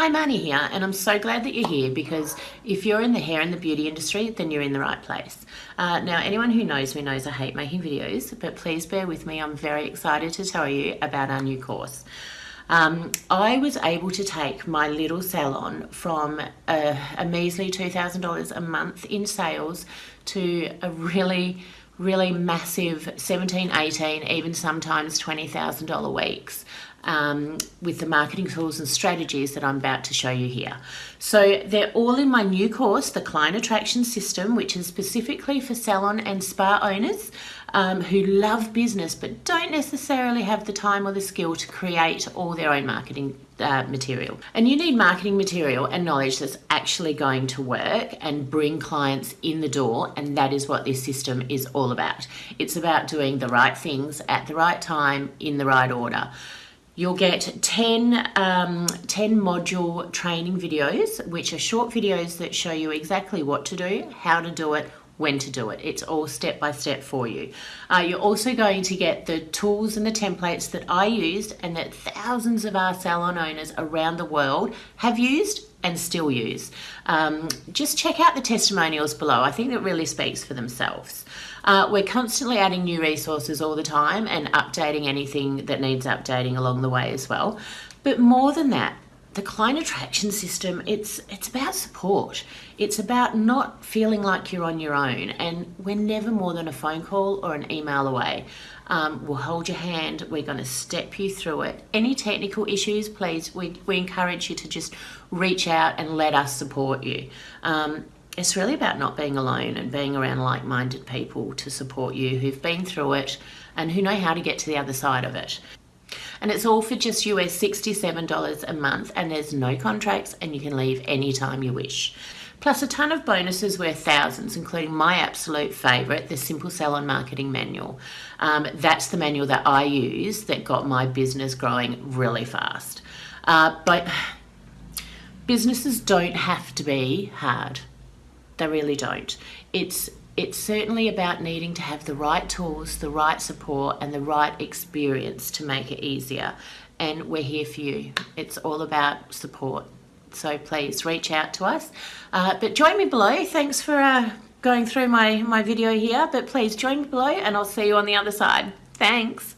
Hi, Marnie here, and I'm so glad that you're here because if you're in the hair and the beauty industry, then you're in the right place. Uh, now, anyone who knows me knows I hate making videos, but please bear with me. I'm very excited to tell you about our new course. Um, I was able to take my little salon from a, a measly $2,000 a month in sales to a really really massive 17, 18, even sometimes $20,000 weeks um, with the marketing tools and strategies that I'm about to show you here. So they're all in my new course, the Client Attraction System, which is specifically for salon and spa owners um, who love business but don't necessarily have the time or the skill to create all their own marketing uh, material. And you need marketing material and knowledge that's actually going to work and bring clients in the door. And that is what this system is all about. It's about doing the right things at the right time in the right order. You'll get 10, um, 10 module training videos, which are short videos that show you exactly what to do, how to do it, when to do it. It's all step by step for you. Uh, you're also going to get the tools and the templates that I used and that thousands of our salon owners around the world have used and still use. Um, just check out the testimonials below. I think it really speaks for themselves. Uh, we're constantly adding new resources all the time and updating anything that needs updating along the way as well. But more than that, the client attraction system, it's, it's about support. It's about not feeling like you're on your own and we're never more than a phone call or an email away. Um, we'll hold your hand, we're gonna step you through it. Any technical issues, please, we, we encourage you to just reach out and let us support you. Um, it's really about not being alone and being around like-minded people to support you who've been through it and who know how to get to the other side of it and it's all for just US $67 a month and there's no contracts and you can leave anytime you wish. Plus a ton of bonuses worth thousands, including my absolute favourite, the Simple Salon Marketing Manual. Um, that's the manual that I use that got my business growing really fast. Uh, but businesses don't have to be hard. They really don't. It's it's certainly about needing to have the right tools, the right support, and the right experience to make it easier. And we're here for you. It's all about support. So please reach out to us. Uh, but join me below. Thanks for uh, going through my, my video here. But please join me below and I'll see you on the other side. Thanks.